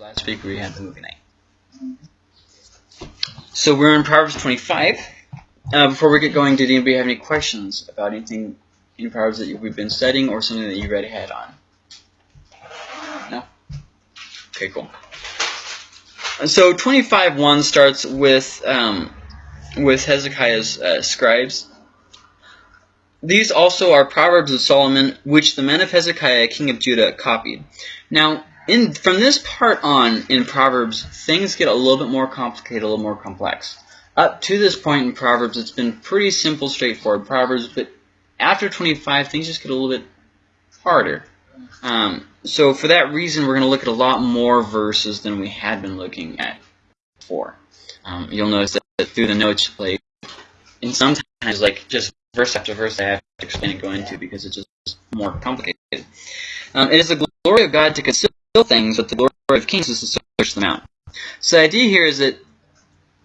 last week we had the movie night. So we're in Proverbs 25. Uh, before we get going, did anybody have any questions about anything in Proverbs that we've been studying or something that you read ahead on? No? Okay, cool. So 25.1 starts with um, with Hezekiah's uh, scribes. These also are Proverbs of Solomon, which the men of Hezekiah, king of Judah, copied. Now, in from this part on in Proverbs, things get a little bit more complicated, a little more complex. Up to this point in Proverbs, it's been pretty simple, straightforward Proverbs, but after 25, things just get a little bit harder. Um, so for that reason, we're going to look at a lot more verses than we had been looking at before. Um, you'll notice that, that through the notes, like, and sometimes, like, just verse after verse, I have to explain and go into because it's just more complicated. Um, it is the glory of God to conceal things, but the glory of kings is to search them out. So the idea here is that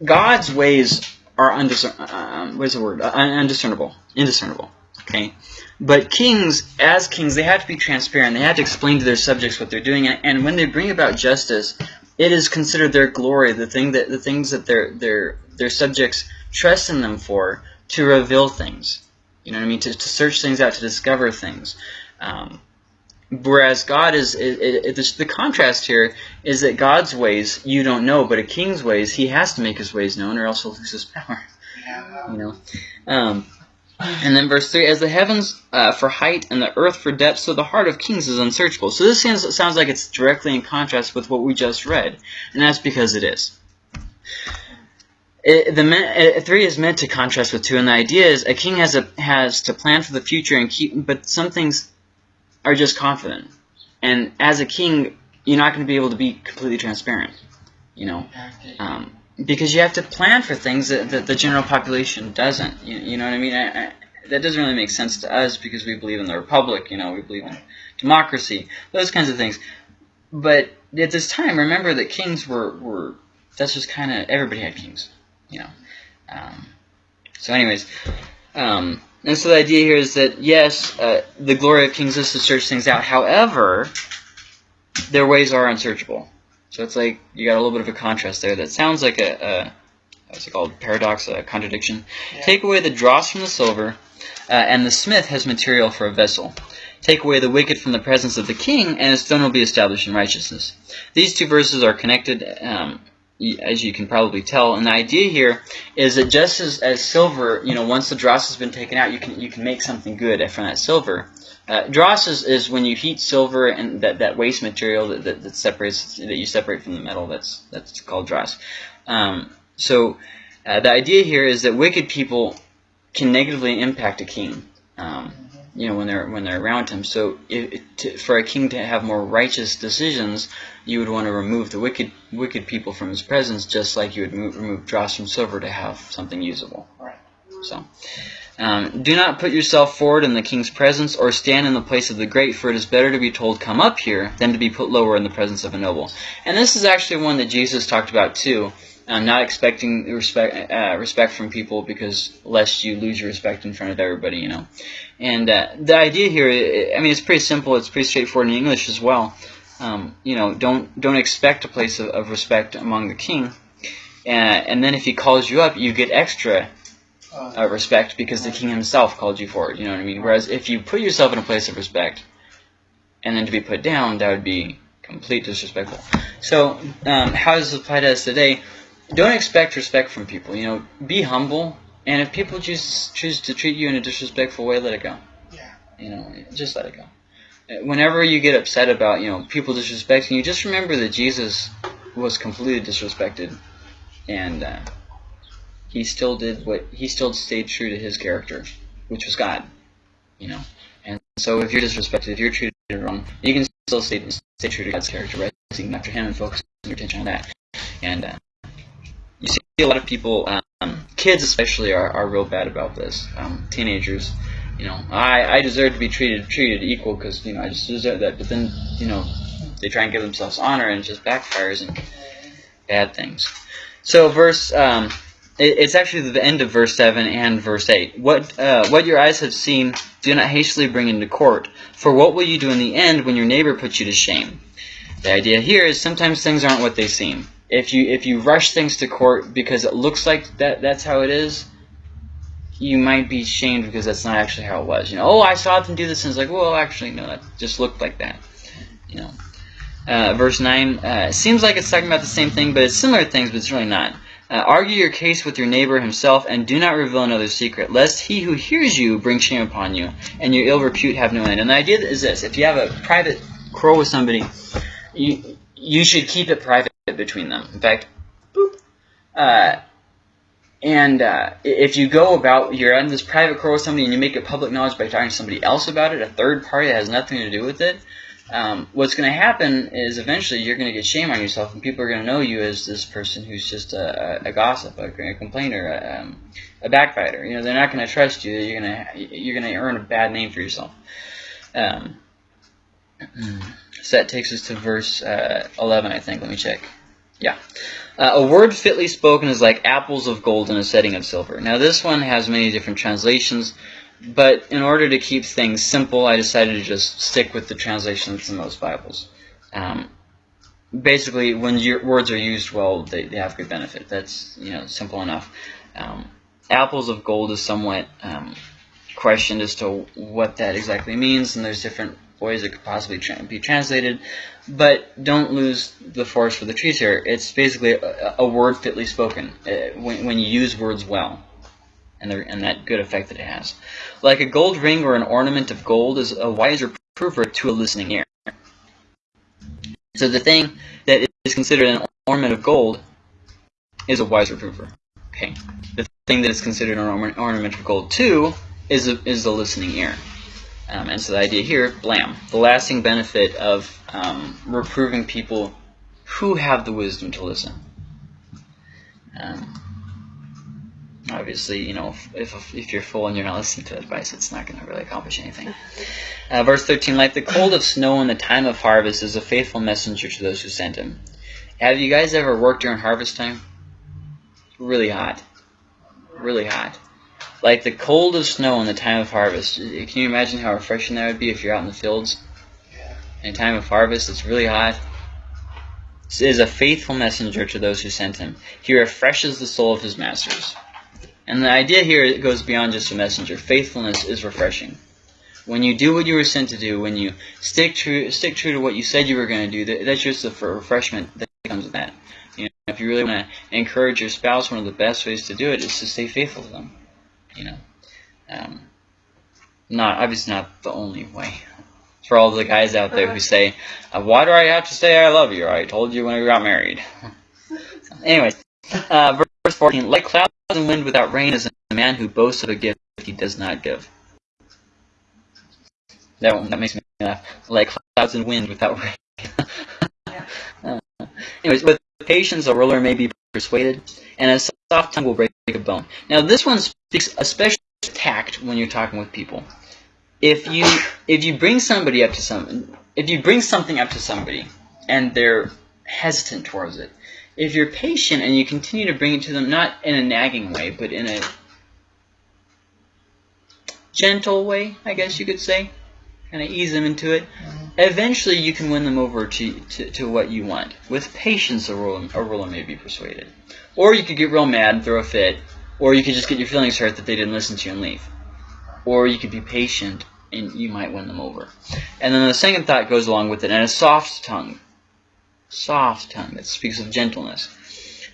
God's ways are undiscern um, what is the word? Uh, undiscernible, indiscernible. Okay, but kings, as kings, they have to be transparent. They have to explain to their subjects what they're doing, and, and when they bring about justice, it is considered their glory, the thing that the things that their their their subjects trust in them for, to reveal things. You know what I mean? To, to search things out, to discover things. Um, Whereas God is, it, it, it, the contrast here is that God's ways you don't know, but a king's ways he has to make his ways known, or else he'll lose his power. You know. Um, and then verse three: As the heavens uh, for height and the earth for depth, so the heart of kings is unsearchable. So this sounds, sounds like it's directly in contrast with what we just read, and that's because it is. It, the three is meant to contrast with two, and the idea is a king has a has to plan for the future and keep, but some things are just confident. And as a king, you're not going to be able to be completely transparent, you know, um, because you have to plan for things that, that the general population doesn't. You, you know what I mean? I, I, that doesn't really make sense to us because we believe in the republic, you know, we believe in democracy, those kinds of things. But at this time, remember that kings were, were that's just kind of, everybody had kings, you know. Um, so anyways, um, and so the idea here is that, yes, uh, the glory of kings is to search things out. However, their ways are unsearchable. So it's like you got a little bit of a contrast there. That sounds like a, a what's it called? Paradox, a contradiction. Yeah. Take away the dross from the silver, uh, and the smith has material for a vessel. Take away the wicked from the presence of the king, and his throne will be established in righteousness. These two verses are connected. Um, as you can probably tell. And the idea here is that just as, as silver, you know, once the dross has been taken out, you can you can make something good from that silver. Uh, dross is, is when you heat silver and that, that waste material that, that, that, separates that you separate from the metal. That's that's called dross. Um, so uh, the idea here is that wicked people can negatively impact a king. Um, you know when they're when they're around him. So to, for a king to have more righteous decisions, you would want to remove the wicked wicked people from his presence, just like you would move, remove dross from silver to have something usable. Right. So. Um, do not put yourself forward in the king's presence or stand in the place of the great, for it is better to be told, Come up here, than to be put lower in the presence of a noble. And this is actually one that Jesus talked about too. Um, not expecting respect uh, respect from people because lest you lose your respect in front of everybody, you know. And uh, the idea here, I mean, it's pretty simple. It's pretty straightforward in English as well. Um, you know, don't don't expect a place of, of respect among the king, uh, and then if he calls you up, you get extra uh, respect because the king himself called you for it. You know what I mean? Whereas if you put yourself in a place of respect, and then to be put down, that would be complete disrespectful. So, um, how does this apply to us today? Don't expect respect from people. You know, be humble, and if people choose choose to treat you in a disrespectful way, let it go. Yeah. You know, just let it go whenever you get upset about you know people disrespecting you, just remember that Jesus was completely disrespected, and uh, he still did what he still stayed true to his character, which was God. You know, and so if you're disrespected, if you're treated wrong, you can still stay stay true to God's character, right? Seeking after Him and focusing your attention on that. And uh, you see a lot of people, um, kids especially, are, are real bad about this. Um, teenagers you know, I, I deserve to be treated treated equal because, you know, I just deserve that. But then, you know, they try and give themselves honor and it just backfires and bad things. So verse, um, it, it's actually the end of verse 7 and verse 8. What, uh, what your eyes have seen, do not hastily bring into court. For what will you do in the end when your neighbor puts you to shame? The idea here is sometimes things aren't what they seem. If you if you rush things to court because it looks like that that's how it is, you might be shamed because that's not actually how it was. You know, oh, I saw them do this, and it's like, well, actually, no, that just looked like that. You know, uh, verse nine uh, seems like it's talking about the same thing, but it's similar things, but it's really not. Uh, argue your case with your neighbor himself, and do not reveal another's secret, lest he who hears you bring shame upon you, and your ill repute have no end. And the idea is this: if you have a private quarrel with somebody, you you should keep it private between them. In fact, boop. Uh, and uh, if you go about, you're in this private quarrel with somebody and you make it public knowledge by talking to somebody else about it, a third party that has nothing to do with it, um, what's going to happen is eventually you're going to get shame on yourself and people are going to know you as this person who's just a, a gossip, a, a complainer, a, um, a backbiter. You know, they're not going to trust you. You're going to you're going to earn a bad name for yourself. Um, so that takes us to verse uh, 11, I think. Let me check. Yeah. Uh, a word fitly spoken is like apples of gold in a setting of silver. Now this one has many different translations, but in order to keep things simple, I decided to just stick with the translations in most Bibles. Um, basically, when your words are used well, they, they have good benefit. That's you know simple enough. Um, apples of gold is somewhat um, questioned as to what that exactly means, and there's different ways it could possibly tra be translated. But don't lose the forest for the trees here. It's basically a, a word fitly spoken uh, when, when you use words well. And, the, and, that good effect that it has. Like a gold ring or an ornament of gold is a wiser prover to a listening ear. So the thing that is considered an ornament of gold is a wiser prover. Okay. The thing that is considered an ornament of gold too is a, is the listening ear. Um, and so the idea here, blam, the lasting benefit of um, reproving people who have the wisdom to listen. Um, obviously, you know, if, if, if, you're full and you're not listening to advice, it's not going to really accomplish anything. Uh, verse 13, like the cold of snow in the time of harvest is a faithful messenger to those who sent him. Have you guys ever worked during harvest time? Really hot. Really hot. Like the cold of snow in the time of harvest. Can you imagine how refreshing that would be if you're out in the fields? Yeah. In time of harvest, it's really hot. This is a faithful messenger to those who sent him. He refreshes the soul of his masters. And the idea here goes beyond just a messenger. Faithfulness is refreshing. When you do what you were sent to do, when you stick true, stick true to what you said you were going to do, that's just the refreshment that comes with that. You know, if you really want to encourage your spouse, one of the best ways to do it is to stay faithful to them you know. Um, not obviously not the only way. For all the guys out there who say, uh, "Why do I have to say I love you? I told you when we got married." so, anyways, uh, verse 14: Like clouds and wind without rain is a man who boasts of a gift he does not give. That one, that makes me laugh. Like clouds and wind without rain. uh, anyways, with patience a ruler may be persuaded, and a soft tongue will break a bone. Now this one speaks especially tact when you're talking with people. If you if you bring somebody up to some if you bring something up to somebody and they're hesitant towards it, if you're patient and you continue to bring it to them not in a nagging way, but in a gentle way, I guess you could say, kind of ease them into it, eventually you can win them over to, to, to what you want. With patience, a ruler, a ruler may be persuaded. Or you could get real mad and throw a fit, or you could just get your feelings hurt that they didn't listen to you and leave. Or you could be patient and you might win them over. And then the second thought goes along with it, and a soft tongue, soft tongue that speaks of gentleness,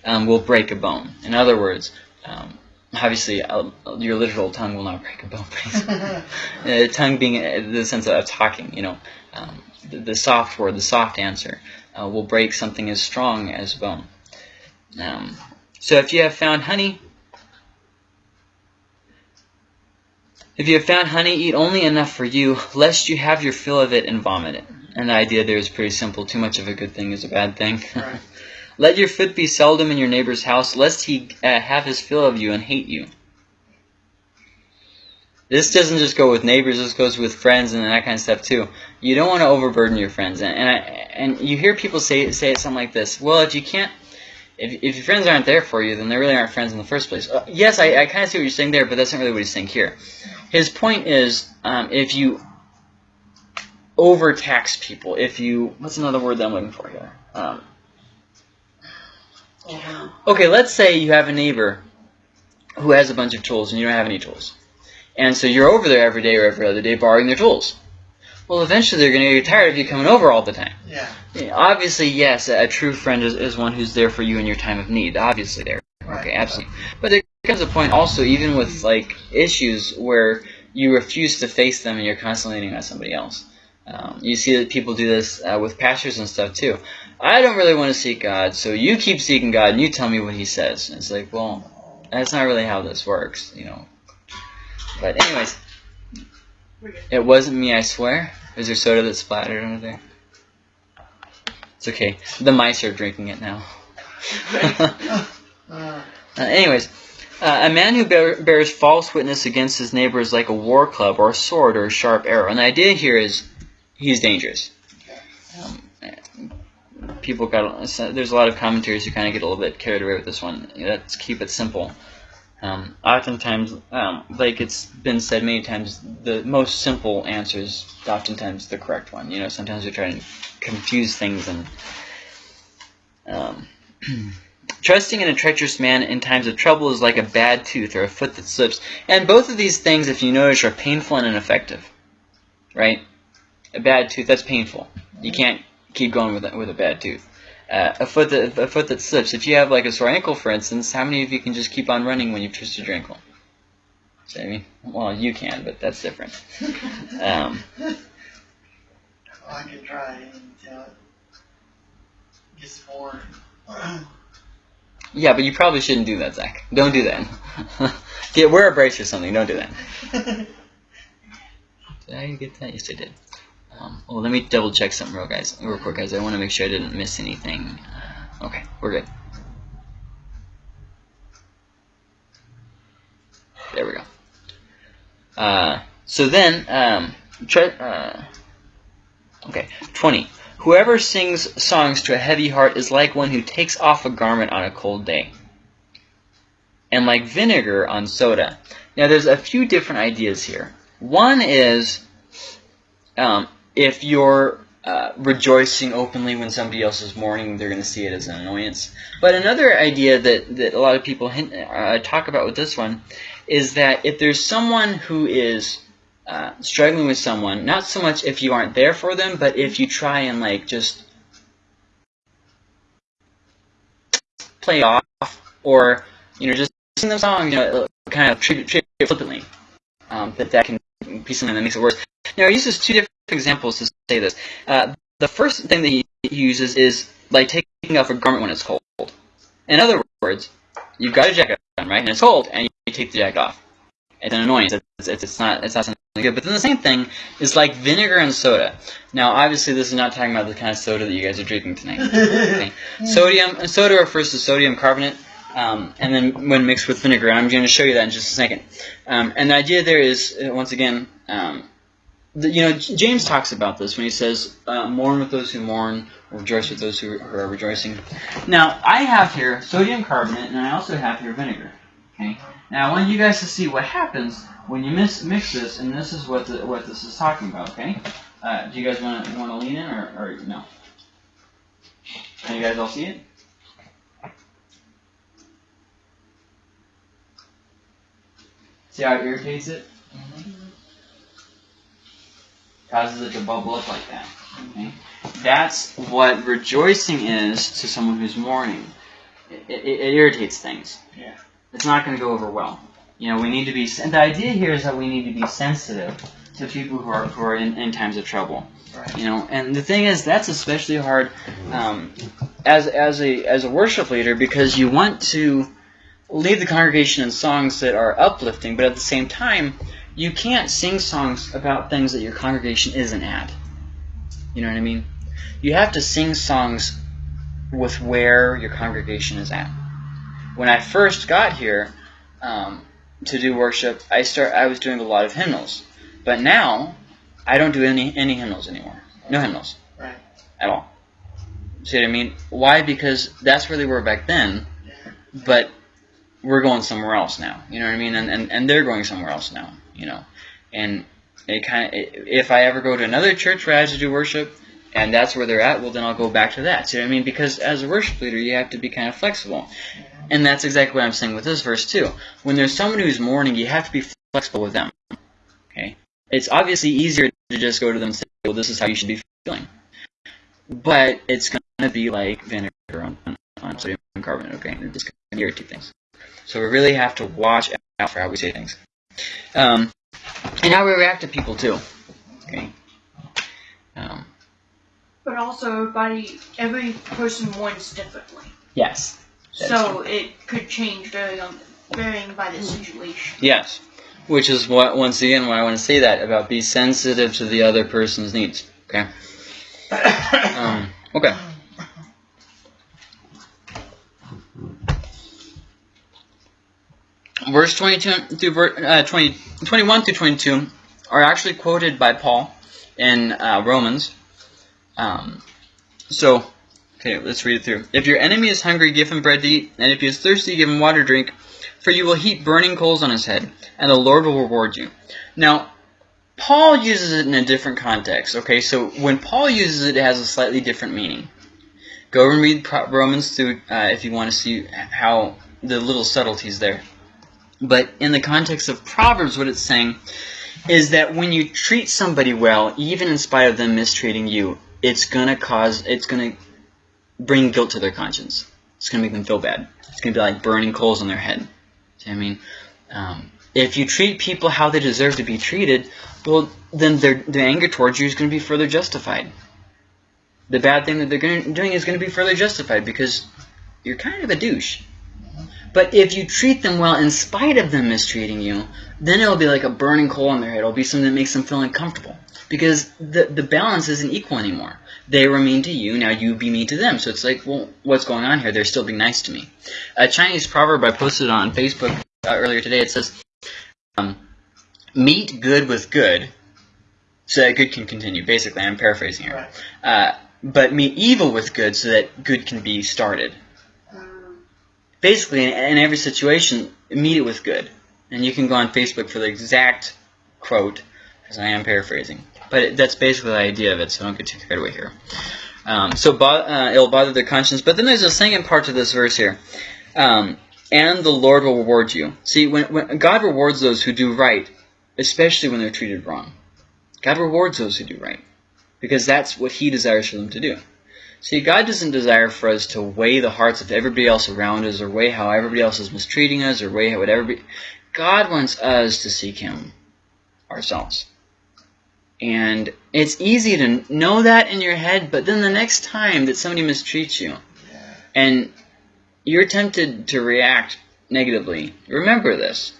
um, will break a bone. In other words, um, obviously uh, your literal tongue will not break a bone. uh, tongue being uh, the sense of talking, you know, um, the, the, soft word, the soft answer, uh, will break something as strong as bone. Um, so if you have found honey, if you have found honey, eat only enough for you, lest you have your fill of it and vomit it. And the idea there is pretty simple. Too much of a good thing is a bad thing. Right. Let your foot be seldom in your neighbor's house, lest he uh, have his fill of you and hate you. This doesn't just go with neighbors, this goes with friends and that kind of stuff too. You don't want to overburden your friends. And, and, I, and you hear people say, say something like this, well, if you can't if, if your friends aren't there for you, then they really aren't friends in the first place. Uh, yes, I, I kind of see what you're saying there, but that's not really what he's saying here. His point is, um, if you overtax people, if you what's another word that I'm looking for here? Um, okay, let's say you have a neighbor who has a bunch of tools and you don't have any tools. And so you're over there every day or every other day borrowing their tools. Well, eventually they're going to get tired of you coming over all the time. Yeah. Obviously, yes, a true friend is, is one who's there for you in your time of need. Obviously, there. Right. Okay, absolutely. But there comes a point also, even with like issues where you refuse to face them and you're constantly leaning on somebody else. Um, you see that people do this uh, with pastors and stuff too. I don't really want to seek God, so you keep seeking God and you tell me what He says. And it's like, well, that's not really how this works, you know. But anyways, it wasn't me, I swear. Is there soda that splattered under there? It's okay. The mice are drinking it now. Uh, anyways, uh, a man who bear, bears false witness against his neighbor is like a war club or a sword or a sharp arrow. And the idea here is he's dangerous. Um, people got there's a lot of commentaries who kind of get a little bit carried away with this one. Let's keep it simple. Um, oftentimes, um, like it's been said many times, the most simple answer is oftentimes the correct one. You know, sometimes we try to confuse things and. Um, Trusting in a treacherous man in times of trouble is like a bad tooth or a foot that slips. And both of these things, if you notice, are painful and ineffective. Right? A bad tooth, that's painful. You can't keep going with a, with a bad tooth. Uh, a foot that a foot that slips. If you have like a sore ankle, for instance, how many of you can just keep on running when you've twisted your ankle? So, I mean, well, you can, but that's different. Um, I could try until it gets more. yeah, but you probably shouldn't do that, Zach. Don't do that. Get wear a brace or something. Don't do that. Did I get that? Yes, I did. Um, well, let me double check something real guys, real quick, guys. I want to make sure I didn't miss anything. Uh, okay, we're good. There we go. Uh, so then, um, uh, okay, 20. Whoever sings songs to a heavy heart is like one who takes off a garment on a cold day, and like vinegar on soda. Now, there's a few different ideas here. One is um, if you're uh, rejoicing openly when somebody else is mourning, they're going to see it as an annoyance. But another idea that, that a lot of people hint, uh, talk about with this one is that if there's someone who is uh, struggling with someone, not so much if you aren't there for them, but if you try and like just play off or you know just sing them songs, you know, kind of treat, treat it flippantly, um, that that can be something that makes it worse. Now he uses two different examples to say this. Uh, the first thing that he uses is like taking off a garment when it's cold. In other words, you've got a jacket on, right, and it's cold, and you take the jacket off. It's an annoyance. It's, it's, it's not it's not something good. But then the same thing is like vinegar and soda. Now, obviously, this is not talking about the kind of soda that you guys are drinking tonight. Okay. Sodium and soda refers to sodium carbonate. Um, and then when mixed with vinegar, and I'm going to show you that in just a second. Um, and the idea there is, uh, once again, um, the, you know, James talks about this when he says, uh, "Mourn with those who mourn, rejoice with those who, are rejoicing." Now, I have here sodium carbonate, and I also have here vinegar. Okay. Now, I want you guys to see what happens when you mix, mix this, and this is what the, what this is talking about. Okay. Uh, do you guys want to want to lean in, or, or no? Can you guys all see it? See how it irritates it? Causes it to bubble up like that. Okay? That's what rejoicing is to someone who's mourning. It, it, it irritates things. Yeah. It's not going to go over well. You know, we need to be. And the idea here is that we need to be sensitive to people who are who are in, in times of trouble. Right. You know, and the thing is, that's especially hard um, as as a as a worship leader because you want to lead the congregation in songs that are uplifting, but at the same time, you can't sing songs about things that your congregation isn't at. You know what I mean? You have to sing songs with where your congregation is at. When I first got here um, to do worship, I start I was doing a lot of hymnals, but now I don't do any any hymnals anymore. No hymnals Right. at all. See what I mean? Why? Because that's where they were back then, but we're going somewhere else now. You know what I mean? And and, and they're going somewhere else now. You know, and it kind of if I ever go to another church where I have to do worship, and that's where they're at, well then I'll go back to that. See what I mean? Because as a worship leader, you have to be kind of flexible, and that's exactly what I'm saying with this verse too. When there's someone who's mourning, you have to be flexible with them. Okay, it's obviously easier to just go to them and say, "Well, this is how you should be feeling," but it's gonna be like vinegar on, on sodium carbonate. Okay, and it's gonna irritate things. So we really have to watch out for how we say things. Um, and how we react to people too. Okay. Um, But also, everybody, every person wants differently. yes. So it could change varying, on, varying by the situation. Yes. Which is what once again why I want to say that about be sensitive to the other person's needs. Okay. Um, okay. Verse 22 through uh, 20, 21 through 22 are actually quoted by Paul in uh, Romans. Um, so, okay, let's read it through. If your enemy is hungry, give him bread to eat, and if he is thirsty, give him water to drink, for you will heap burning coals on his head, and the Lord will reward you. Now, Paul uses it in a different context. Okay, so when Paul uses it, it has a slightly different meaning. Go and read Romans through uh, if you want to see how the little subtleties there. But in the context of Proverbs, what it's saying is that when you treat somebody well, even in spite of them mistreating you, it's gonna cause, it's gonna bring guilt to their conscience. It's gonna make them feel bad. It's gonna be like burning coals on their head. I mean? Um, if you treat people how they deserve to be treated, well, then their their anger towards you is going to be further justified. The bad thing that they're gonna, doing is going to be further justified because you're kind of a douche. But if you treat them well in spite of them mistreating you, then it'll be like a burning coal on their head. It'll be something that makes them feel uncomfortable because the the balance isn't equal anymore. They were mean to you, now you be mean to them. So it's like, well, what's going on here? They're still being nice to me. A Chinese proverb I posted on Facebook uh, earlier today. It says, um, "Meet good with good, so that good can continue." Basically, I'm paraphrasing here. Right. Uh, but meet evil with good, so that good can be started. Basically, in, in every situation, meet it with good. And you can go on Facebook for the exact quote, because I am paraphrasing. But it, that's basically the idea of it, so don't get too carried away here. Um, so bo- uh, it'll bother their conscience. But then there's a second part to this verse here. Um, and the Lord will reward you. See, when, when God rewards those who do right, especially when they're treated wrong. God rewards those who do right. Because that's what He desires for them to do. See, God doesn't desire for us to weigh the hearts of everybody else around us, or weigh how everybody else is mistreating us, or weigh how what everybody. God wants us to seek Him ourselves. And it's easy to know that in your head, but then the next time that somebody mistreats you, and you're tempted to react negatively, remember this.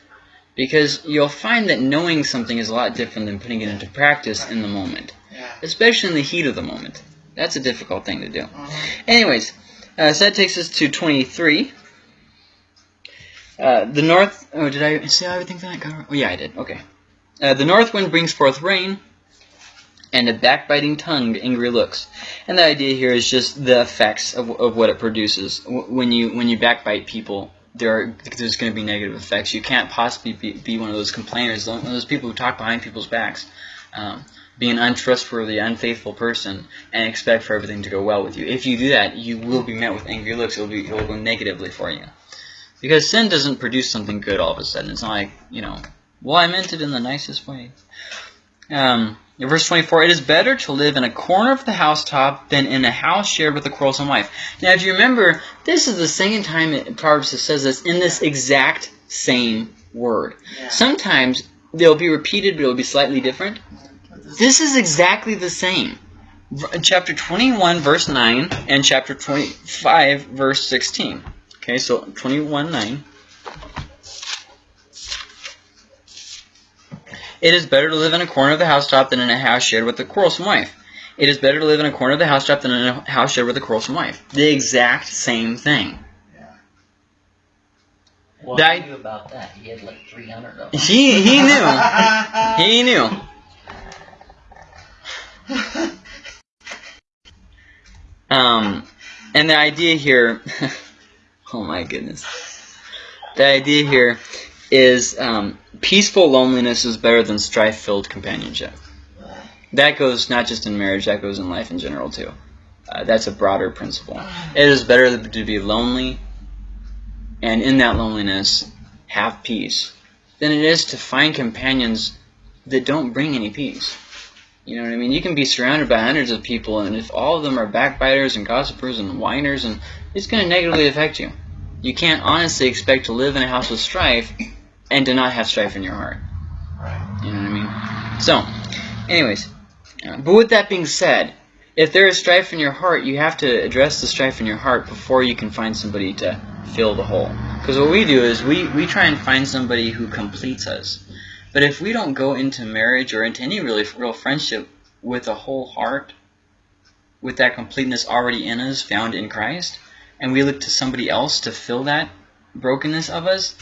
Because you'll find that knowing something is a lot different than putting it into practice in the moment, especially in the heat of the moment. That's a difficult thing to do. Mhm. Anyways, uh, so that takes us to 23. Uh, the north. Oh, did I say everything that? cover? Oh, yeah, I did. Okay. Uh, the north wind brings forth rain, and a backbiting tongue angry looks. And the idea here is just the effects of, of what it produces. When you when you backbite people, there are there's going to be negative effects. You can't possibly be, be one of those complainers, one of those people who talk behind people's backs. Um, be an untrustworthy, unfaithful person and expect for everything to go well with you. If you do that, you will be met with angry looks. It will be it will go negatively for you. Because sin doesn't produce something good all of a sudden. It's not like, you know, well, I meant it in the nicest way. Um, in verse 24, it is better to live in a corner of the housetop than in a house shared with a quarrelsome wife. Now, if you remember, this is the second time it, Proverbs says this in this exact same word. Yeah. Sometimes they'll be repeated, but it'll be slightly different. This- is exactly the same. Chapter 21, verse 9, and chapter 25, verse 16. Okay, so 21, 9. It is better to live in a corner of the housetop than in a house shared with a quarrelsome wife. It is better to live in a corner of the housetop than in a house shared with a quarrelsome wife. The exact same thing. yeah. What That- knew about that? He had like 300 of them. He, he knew. He knew. Um, and the idea here, oh my goodness, the idea here is um, peaceful loneliness is better than strife-filled companionship. That goes not just in marriage, that goes in life in general too. Uh, that's a broader principle. It is better to be lonely and in that loneliness have peace than it is to find companions that don't bring any peace. You know what I mean? You can be surrounded by hundreds of people, and if all of them are backbiters and gossipers and whiners, and it's going to negatively affect you. You can't honestly expect to live in a house with strife and to not have strife in your heart. Right. You know what I mean? So, anyways, uh, but with that being said, if there is strife in your heart, you have to address the strife in your heart before you can find somebody to fill the hole. Because what we do is we, we try and find somebody who completes us. But if we don't go into marriage or into any really real friendship with a whole heart, with that completeness already in us, found in Christ, and we look to somebody else to fill that brokenness of us,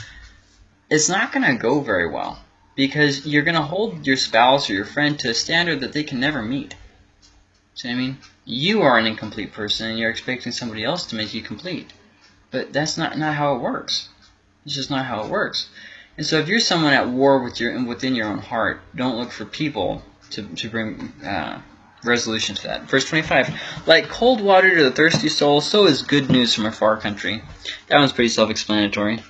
it's not going to go very well. Because you're going to hold your spouse or your friend to a standard that they can never meet. See what I mean? You are an incomplete person and you're expecting somebody else to make you complete. But that's not, not how it works. It's just not how it works. And so if you're someone at war with your within your own heart, don't look for people to, to bring uh, resolution to that. Verse 25, like cold water to the thirsty soul, so is good news from a far country. That one's pretty self-explanatory.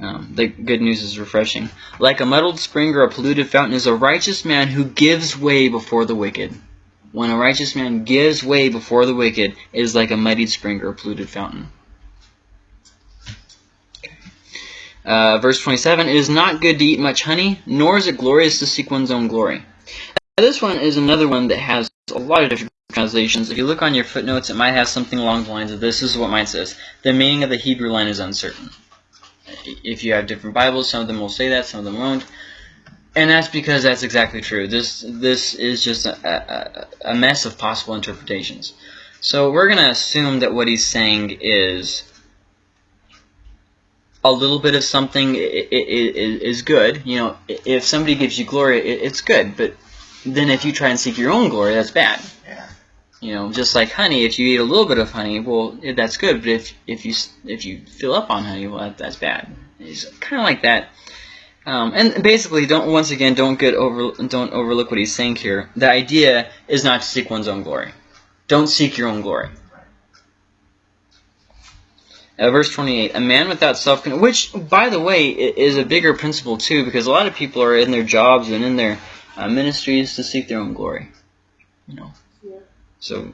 Um, the good news is refreshing. Like a muddled spring or a polluted fountain is a righteous man who gives way before the wicked. When a righteous man gives way before the wicked, it is like a muddied spring or a polluted fountain. Uh, verse 27, It is not good to eat much honey, nor is it glorious to seek one's own glory. Now, this one is another one that has a lot of different translations. If you look on your footnotes, it might have something along the lines of this. This is what mine says. The meaning of the Hebrew line is uncertain. If you have different Bibles, some of them will say that, some of them won't. And that's because that's exactly true. This this is just a, a, a mess of possible interpretations. So we're going to assume that what he's saying is a little bit of something is good. You know, if somebody gives you glory, it's good. But then if you try and seek your own glory, that's bad. Yeah. You know, just like honey, if you eat a little bit of honey, well, that's good. But if if you if you fill up on honey, well, that, that's bad. It's kind of like that. Um, and basically, don't once again don't get over don't overlook what he's saying here. The idea is not to seek one's own glory. Don't seek your own glory. Uh, verse 28, a man without self control which, by the way, is a bigger principle too, because a lot of people are in their jobs and in their uh, ministries to seek their own glory. You know. Yeah. So,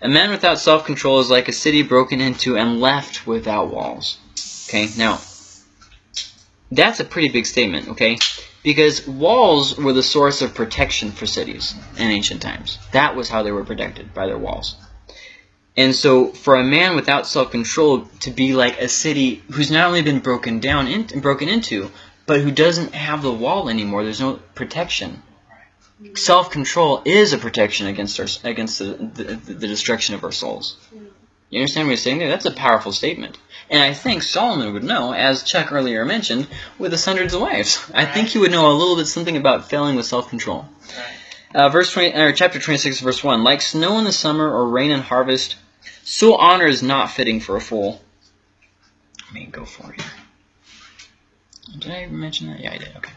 a man without self-control is like a city broken into and left without walls. Okay, now, that's a pretty big statement, okay? Because walls were the source of protection for cities in ancient times. That was how they were protected, by their walls. And so, for a man without self-control to be like a city who's not only been broken down and broken into, but who doesn't have the wall anymore, there's no protection. Self-control is a protection against our against the, the, the destruction of our souls. You understand what he's saying there? That's a powerful statement. And I think Solomon would know, as Chuck earlier mentioned, with his hundreds of wives. I think he would know a little bit something about failing with self-control. Uh, verse 20, or chapter 26, verse 1. Like snow in the summer or rain in harvest, so honor is not fitting for a fool. Let me go for it. Did I mention that? Yeah, I did. Okay.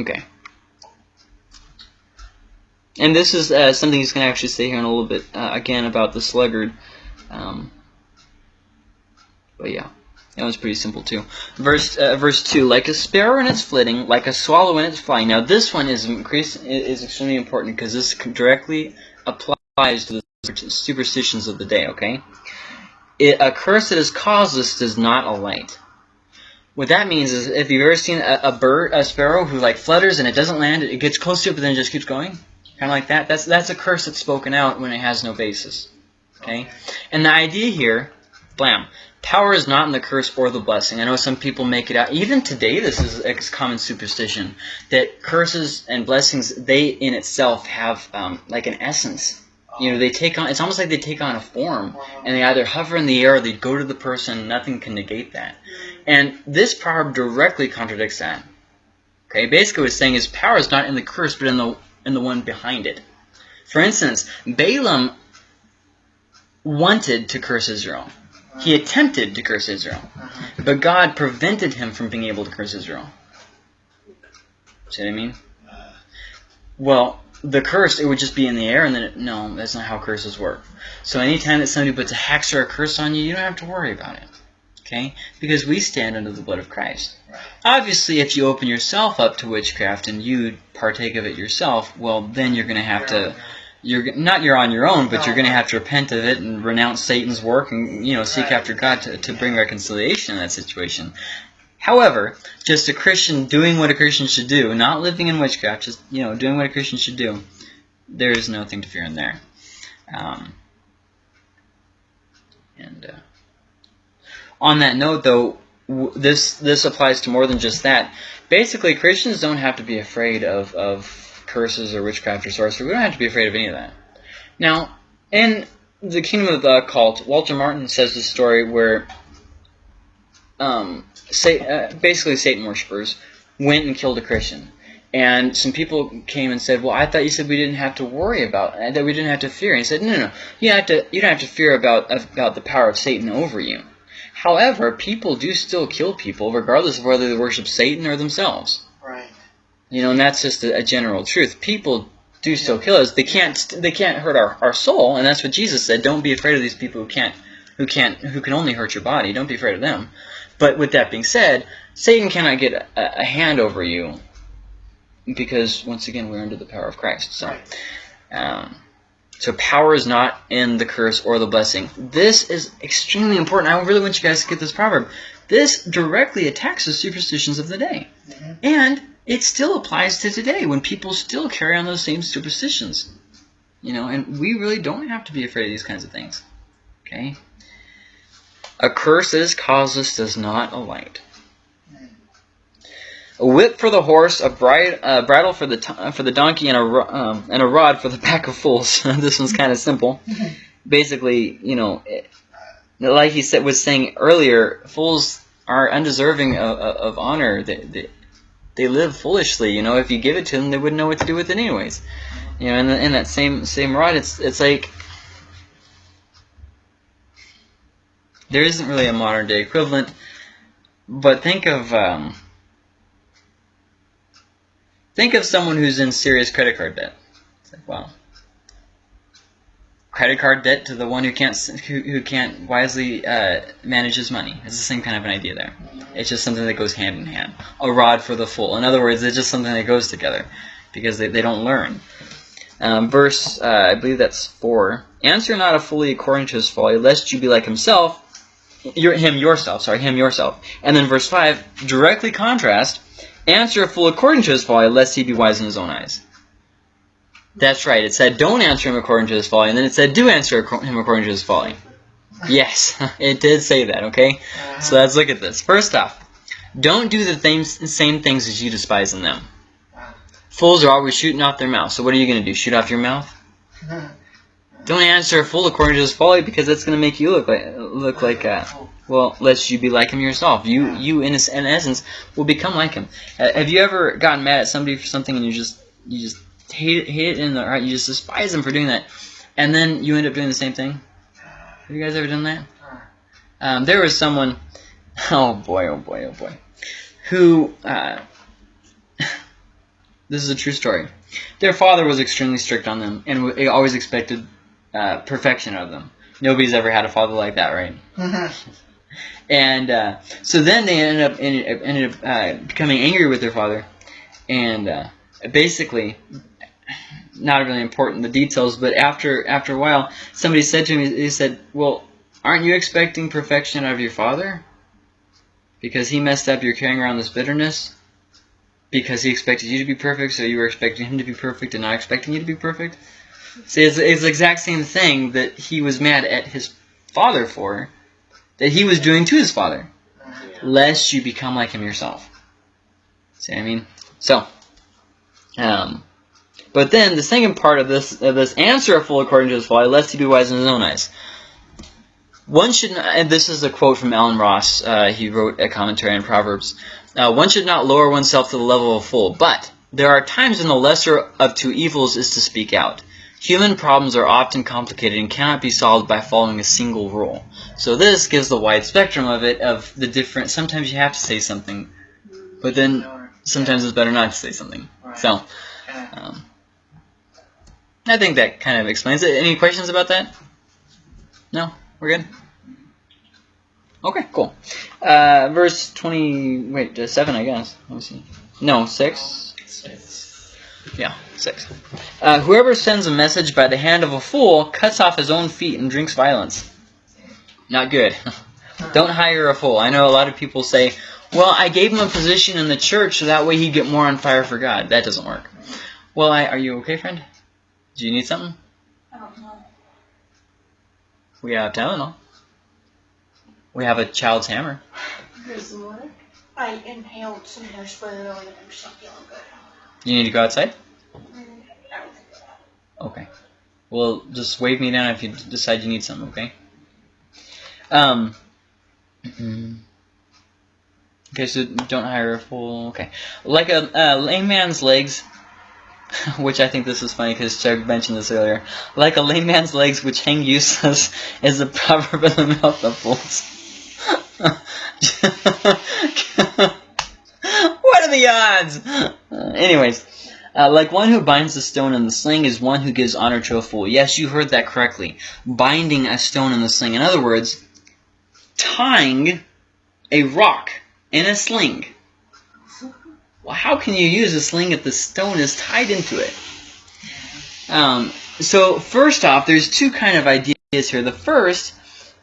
Okay. And this is uh, something he's going to actually say here in a little bit, uh, again, about the sluggard. Um, but yeah, that was pretty simple too. Verse uh, verse 2, like a sparrow in its flitting, like a swallow in its flying. Now this one is, increase, is extremely important because this directly applies to the superstitions of the day, okay? It, a curse that is causeless does not alight. What that means is if you've ever seen a, a bird, a sparrow who like flutters and it doesn't land, it gets close to it but then it just keeps going, kind of like that. That's that's a curse that's spoken out when it has no basis. Okay, and the idea here, blam, power is not in the curse or the blessing. I know some people make it out. Even today, this is a common superstition that curses and blessings they in itself have um, like an essence. You know, they take on. It's almost like they take on a form, and they either hover in the air or they go to the person. Nothing can negate that. And this proverb directly contradicts that. Okay, basically what it's saying is power is not in the curse, but in the in the one behind it. For instance, Balaam wanted to curse Israel. He attempted to curse Israel, but God prevented him from being able to curse Israel. See what I mean? Well, the curse, it would just be in the air, and then it, no, that's not how curses work. So anytime that somebody puts a hex or a curse on you, you don't have to worry about it. Okay? Because we stand under the blood of Christ. Right. Obviously, if you open yourself up to witchcraft and you partake of it yourself, well, then you're going to have to you're not you're on your own, but you're going to have to repent of it and renounce Satan's work and you know seek Right. after God to, to bring reconciliation in that situation. However, just a Christian doing what a Christian should do, not living in witchcraft, just you know doing what a Christian should do, there is nothing to fear in there. Um, and uh, on that note, though, w- this this applies to more than just that. Basically, Christians don't have to be afraid of, of curses or witchcraft or sorcery. We don't have to be afraid of any of that. Now, in the Kingdom of the Occult, Walter Martin says the story where um, sa- uh, basically Satan worshippers went and killed a Christian. And some people came and said, "Well, I thought you said we didn't have to worry about uh, that. We didn't have to fear." And he said, "No, no, no. You have to. You don't have to fear about about the power of Satan over you. However, people do still kill people, regardless of whether they worship Satan or themselves. You know, and that's just a, a general truth. People do still kill us. They can't. They can't hurt our, our soul, and that's what Jesus said. Don't be afraid of these people who can't, who can't, who can only hurt your body. Don't be afraid of them. But with that being said, Satan cannot get a, a hand over you, because once again we're under the power of Christ. So, um, so power is not in the curse or the blessing. This is extremely important. I really want you guys to get this proverb. This directly attacks the superstitions of the day. Mhm. And it still applies to today when people still carry on those same superstitions. You know, and we really don't have to be afraid of these kinds of things. Okay? A curse that is causeless does not alight. A whip for the horse, a bridle for the uh, for the donkey, and a um, and a rod for the pack of fools. this one's kind of simple. Basically, you know, it, like he said was saying earlier, fools are undeserving of, of, of honor. They, they they live foolishly. You know, if you give it to them, they wouldn't know what to do with it anyways. You know, in, the, in that same same rod, it's it's like there isn't really a modern day equivalent. But think of um, think of someone who's in serious credit card debt. It's like wow. Credit card debt to the one who can't who, who can't wisely uh, manage his money. It's the same kind of an idea there. It's just something that goes hand in hand. A rod for the fool. In other words, it's just something that goes together because they, they don't learn. Um, verse, uh, I believe that's 4. Answer not a fully according to his folly, lest you be like himself, your, him yourself, sorry, him yourself. And then verse 5, directly contrast, answer a fool according to his folly, lest he be wise in his own eyes. That's right, it said don't answer him according to his folly, and then it said do answer him according to his folly. Yes, it did say that, okay? Uh-huh. So let's look at this. First off, don't do the same, same things as you despise in them. Fools are always shooting off their mouth. So what are you going to do? Shoot off your mouth? Don't answer a fool according to his folly because that's going to make you look like look like uh, well, lest you be like him yourself. You you in, in essence will become like him. Uh, have you ever gotten mad at somebody for something and you just you just hate it, hate it in the heart? You just despise them for doing that, and then you end up doing the same thing. Have you guys ever done that? Um, there was someone, oh boy, oh boy, oh boy, who, uh, this is a true story. Their father was extremely strict on them and w- always expected uh, perfection of them. Nobody's ever had a father like that, right? And uh, so then they ended up ended, ended up uh, becoming angry with their father, and uh, basically, not really important the details, but after after a while, somebody said to me, they said, "Well, aren't you expecting perfection out of your father? Because he messed up, you're carrying around this bitterness. Because he expected you to be perfect, so you were expecting him to be perfect and not expecting you to be perfect. See, it's, it's the exact same thing that he was mad at his father for, that he was doing to his father, lest you become like him yourself. See what I mean? So, um, but then the second part of this of this answer a fool according to his folly, lest he be wise in his own eyes. One should not, and this is a quote from Allen Ross. Uh, he wrote a commentary on Proverbs. Uh, one should not lower oneself to the level of a fool, but there are times when the lesser of two evils is to speak out. Human problems are often complicated and cannot be solved by following a single rule. So this gives the wide spectrum of it, of the different, sometimes you have to say something, but then sometimes it's better not to say something. So, um, I think that kind of explains it. Any questions about that? No? We're good? Okay, cool. Uh, verse 20, wait, uh, 7, I guess. Let me see. No, 6? Six. Yeah, 6. Uh, whoever sends a message by the hand of a fool cuts off his own feet and drinks violence. Not good. Don't hire a fool. I know a lot of people say, well, I gave him a position in the church so that way he'd get more on fire for God. That doesn't work. Well, I, are you okay, friend? Do you need something? I don't know. We have Tylenol. We have a child's hammer. Water. I inhaled some hairspray earlier and I'm still feeling good. You need to go outside? Okay. Well, just wave me down if you decide you need something, okay? Um. Okay, so don't hire a fool. Okay. Like a uh, lame man's legs, which I think this is funny because Chuck mentioned this earlier. Like a lame man's legs which hang useless is a proverb in the mouth of fools. what are the odds? Uh, anyways, uh, like one who binds the stone in the sling is one who gives honor to a fool. Yes, you heard that correctly. Binding a stone in the sling. In other words, tying a rock in a sling. Well, how can you use a sling if the stone is tied into it? Um, so first off, there's two kind of ideas here. The first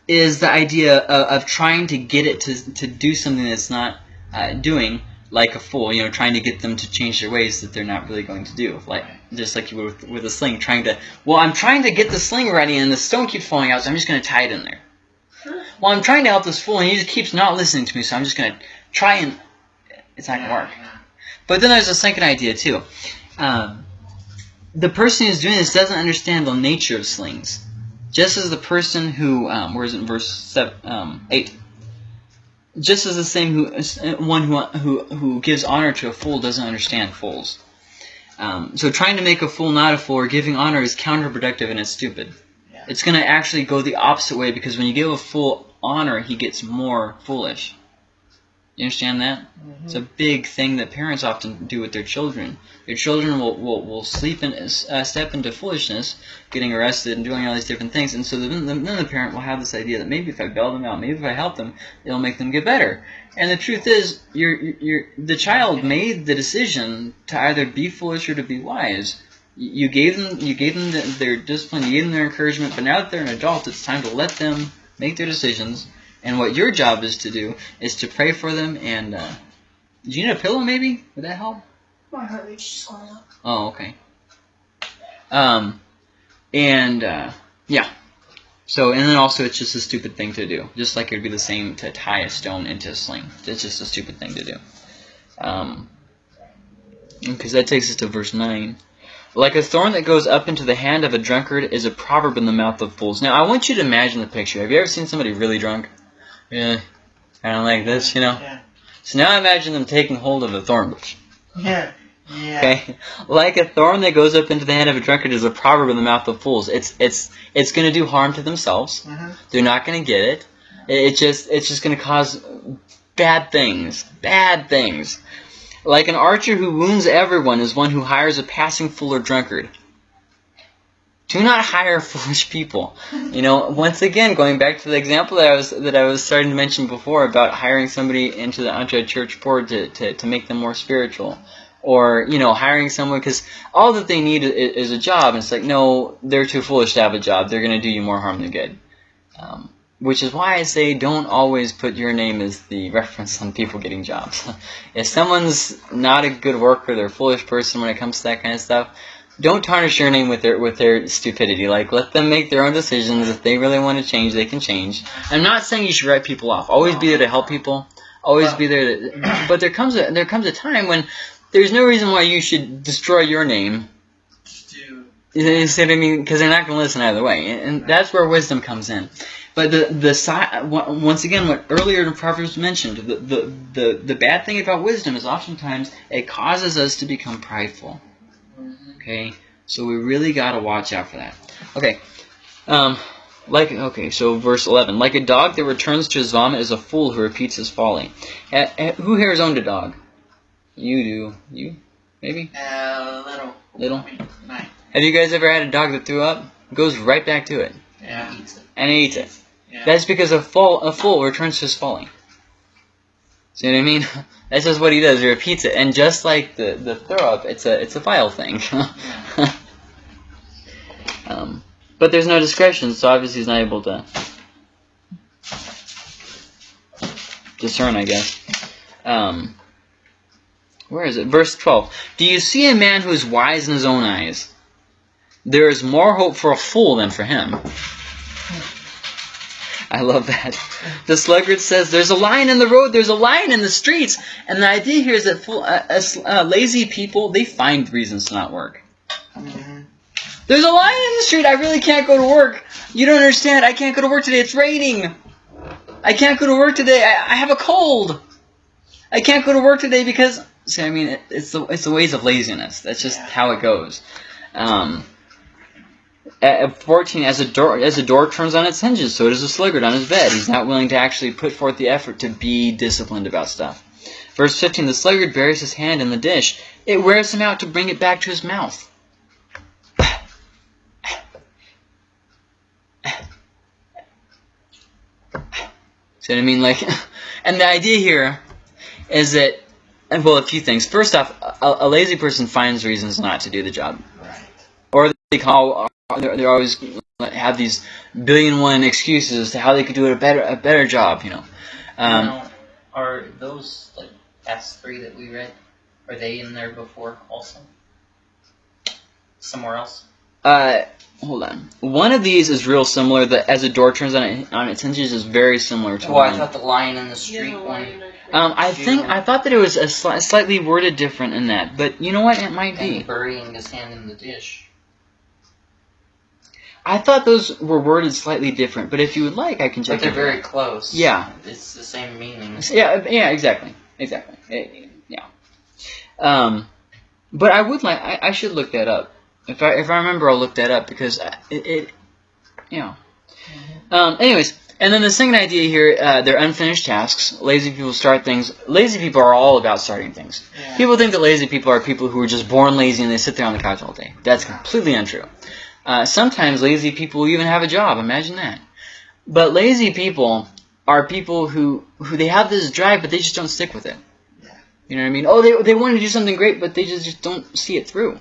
is the idea of, of trying to get it to, to do something that's not uh, doing, like a fool, you know, trying to get them to change their ways that they're not really going to do. Like just like you would with, with a sling, trying to, well, I'm trying to get the sling ready and the stone keeps falling out, so I'm just going to tie it in there. Well, I'm trying to help this fool and he just keeps not listening to me, so I'm just going to try and, it's not going to work. But then there's a second idea too. Um, the person who's doing this doesn't understand the nature of slings. Just as the person who, um, where is it in verse seven, um, 8? Just as the same who, one who, who, who gives honor to a fool doesn't understand fools. Um, so trying to make a fool not a fool or giving honor is counterproductive and it's stupid. Yeah. It's going to actually go the opposite way because when you give a fool honor, he gets more foolish. You understand that? It's a big thing that parents often do with their children. Their children will, will, will sleep in, uh, step into foolishness, getting arrested and doing all these different things. And so then, then the parent will have this idea that maybe if I bail them out, maybe if I help them, it'll make them get better. And the truth is, you're, you're, the child made the decision to either be foolish or to be wise. You gave them, you gave them the, their discipline, you gave them their encouragement, but now that they're an adult, it's time to let them make their decisions. And what your job is to do is to pray for them and. Uh, do you need a pillow, maybe? Would that help? My heart rate's just going up. Oh, okay. Um, and uh, yeah. So, and then also, it's just a stupid thing to do. Just like it would be the same to tie a stone into a sling. It's just a stupid thing to do. Um, because that takes us to verse nine. Like a thorn that goes up into the hand of a drunkard is a proverb in the mouth of fools. Now, I want you to imagine the picture. Have you ever seen somebody really drunk? Yeah, kind of like this, you know. Yeah. So now imagine them taking hold of a thorn bush. Yeah. Yeah. Okay, like a thorn that goes up into the hand of a drunkard is a proverb in the mouth of fools. It's it's it's going to do harm to themselves. Mhm. They're not going to get it. It it just it's just going to cause bad things. Bad things. Like an archer who wounds everyone is one who hires a passing fool or drunkard. Do not hire foolish people. You know, once again, going back to the example that I was that I was starting to mention before about hiring somebody into the onto church board to, to, to make them more spiritual, or you know, hiring someone because all that they need is, is a job. And it's like, no, they're too foolish to have a job. They're going to do you more harm than good. Um, which is why I say don't always put your name as the reference on people getting jobs. if someone's not a good worker, they're a foolish person when it comes to that kind of stuff, don't tarnish your name with their with their stupidity. Like let them make their own decisions. If they really want to change, they can change. I'm not saying you should write people off. Always be there to help people. Always be there. To, but there comes a there comes a time when there's no reason why you should destroy your name. You see what I mean? Because they're not going to listen either way, and that's where wisdom comes in. But the the once again, what earlier in Proverbs mentioned, the, the the the bad thing about wisdom is oftentimes it causes us to become prideful. Okay, So we really gotta watch out for that. Okay. Um, like okay, so verse eleven. Like a dog that returns to his vomit is a fool who repeats his folly. Eh, who here has owned a dog? You do. You? Maybe? Uh, little. Little? Have you guys ever had a dog that threw up? Goes right back to it. Yeah. He eats it. And it eats it. Yeah. That's because a fool, a fool returns to his folly. See what I mean? That's just what he does. He repeats it, and just like the the throw up, it's a it's a vile thing. um, but there's no discretion, so obviously he's not able to discern, I guess. Um, where is it? Verse twelve. Do you see a man who is wise in his own eyes? There is more hope for a fool than for him. I love that. The sluggard says, "There's a lion in the road. There's a lion in the streets." And the idea here is that full, uh, uh, lazy people they find reasons to not work. Mhm. There's a lion in the street. I really can't go to work. You don't understand. I can't go to work today. It's raining. I can't go to work today. I, I have a cold. I can't go to work today because. See, I mean, it, it's the it's the ways of laziness. That's just Yeah. how it goes. Um, at 14, as a door as a door turns on its hinges, so does a sluggard on his bed. He's not willing to actually put forth the effort to be disciplined about stuff. Verse 15, the sluggard buries his hand in the dish. It wears him out to bring it back to his mouth. See what I mean? Like, and the idea here is that, well, a few things. First off, a, a lazy person finds reasons not to do the job Right. or they call they're, they're always have these billion one excuses as to how they could do it a better a better job you know um, now, are those like past three that we read? Are they in there before also? Somewhere else? uh, hold on one of these is real similar that as a door turns on, it, on its hinges is very similar to Oh, I thought the lion in the Yeah, street the one. um, I think I thought that it was a sli- slightly worded different in that but you know what it might And be burying his hand in the dish. I thought those were worded slightly different but if you would like I can check But they're it very close. Yeah. It's the same meaning. Yeah, yeah, exactly, exactly. Eh, yeah. Um, but I would like, I, I should look that up. If I if I remember, I'll look that up because it, it you know. Um, anyways, and then the second idea here, uh, they're unfinished tasks. Lazy people start things. Lazy people are all about starting things. Yeah. People think that lazy people are people who are just born lazy and they sit there on the couch all day. That's completely untrue. Uh, sometimes lazy people even have a job. Imagine that. But lazy people are people who who they have this drive, but they just don't stick with it. Yeah. You know what I mean? Oh, they they want to do something great, but they just just don't see it through.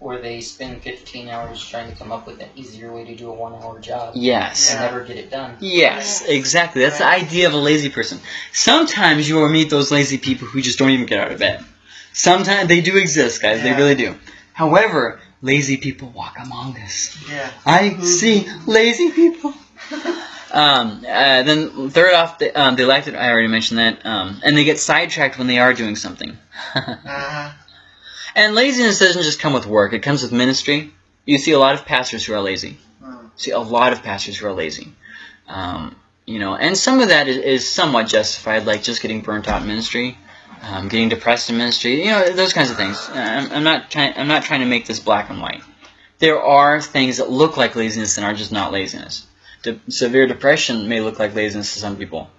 Or they spend 15 hours trying to come up with an easier way to do a one hour job Yes. and Yeah. never get it done. Yes, exactly. That's the idea of a lazy person. Sometimes you will meet those lazy people who just don't even get out of bed. Sometimes they do exist, guys. They really do. However, lazy people walk among us. Yeah. I see lazy people. um, uh, then third off, the, um, they lack it. I already mentioned that. Um, and they get sidetracked when they are doing something. Uh-huh. and laziness doesn't just come with work; it comes with ministry. You see a lot of pastors who are lazy. Mm. See a lot of pastors who are lazy. Um, you know, and some of that is, is somewhat justified, like just getting burnt out in ministry, um, getting depressed in ministry. You know, those kinds of things. I'm, I'm not trying. I'm not trying to make this black and white. There are things that look like laziness and are just not laziness. De- severe depression may look like laziness to some people,